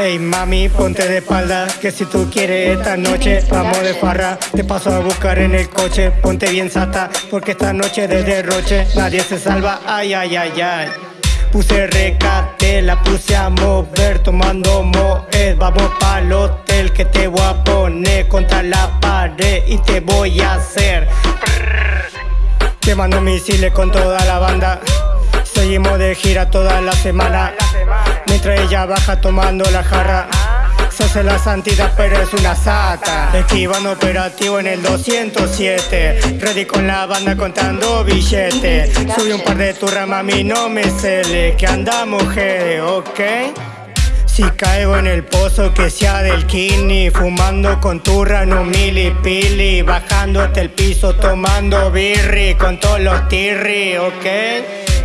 Hey mami, ponte de espalda, que si tú quieres esta noche vamos de farra. Te paso a buscar en el coche, ponte bien sata, porque esta noche de derroche nadie se salva. Ay, ay, ay, ay. Puse recate, la puse a mover, tomando moed. Vamos pa'l hotel que te voy a poner contra la pared y te voy a hacer. Te misiles con toda la banda. Seguimos de gira toda la semana. Mientras ella baja tomando la jarra. Se hace la santidad pero es una sata Esquivando operativo en el 207 Ready con la banda contando billetes Subí un par de turras mami no me cele Que andamos mujeres, ok si caigo en el pozo que sea del kini Fumando con turra en un pili Bajando hasta el piso tomando birri Con todos los tirri, ok.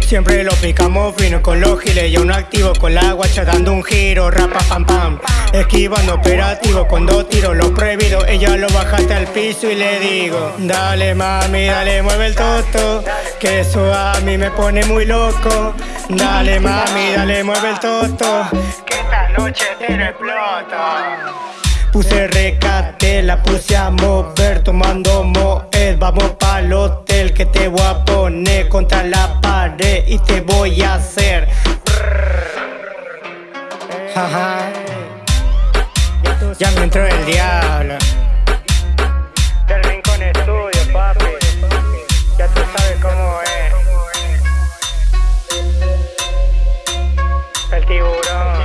Siempre lo picamos fino con los giles Y uno activo con la guacha dando un giro Rapa pam pam. Esquivando operativo con dos tiros Lo prohibido Ella lo bajaste al piso y le digo Dale mami, dale mueve el toto Que eso a mí me pone muy loco. Dale mami, dale mueve el toto noche pero explota. Puse recate, la puse a mover tomando moed. Vamos pa'l hotel que te voy a poner contra la pared y te voy a hacer. Eh. Ajá. Ya me entró el diablo. Del rincón estudio papi. Ya tú sabes cómo es. El tiburón.